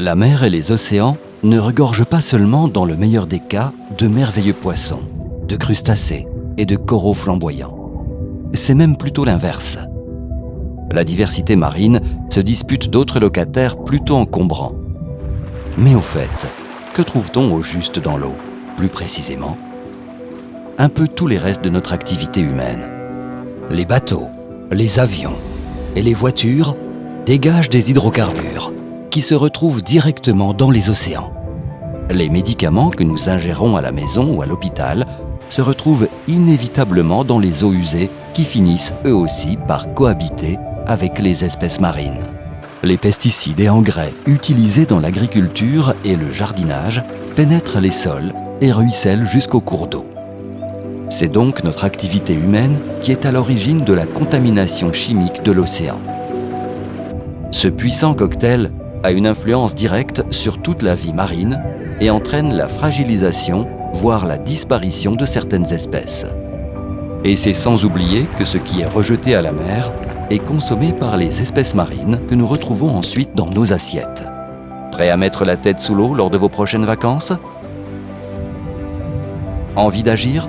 La mer et les océans ne regorgent pas seulement, dans le meilleur des cas, de merveilleux poissons, de crustacés et de coraux flamboyants. C'est même plutôt l'inverse. La diversité marine se dispute d'autres locataires plutôt encombrants. Mais au fait, que trouve-t-on au juste dans l'eau Plus précisément, un peu tous les restes de notre activité humaine. Les bateaux, les avions et les voitures dégagent des hydrocarbures qui se retrouvent directement dans les océans. Les médicaments que nous ingérons à la maison ou à l'hôpital se retrouvent inévitablement dans les eaux usées qui finissent eux aussi par cohabiter avec les espèces marines. Les pesticides et engrais utilisés dans l'agriculture et le jardinage pénètrent les sols et ruissellent jusqu'au cours d'eau. C'est donc notre activité humaine qui est à l'origine de la contamination chimique de l'océan. Ce puissant cocktail a une influence directe sur toute la vie marine et entraîne la fragilisation, voire la disparition de certaines espèces. Et c'est sans oublier que ce qui est rejeté à la mer est consommé par les espèces marines que nous retrouvons ensuite dans nos assiettes. Prêt à mettre la tête sous l'eau lors de vos prochaines vacances? Envie d'agir?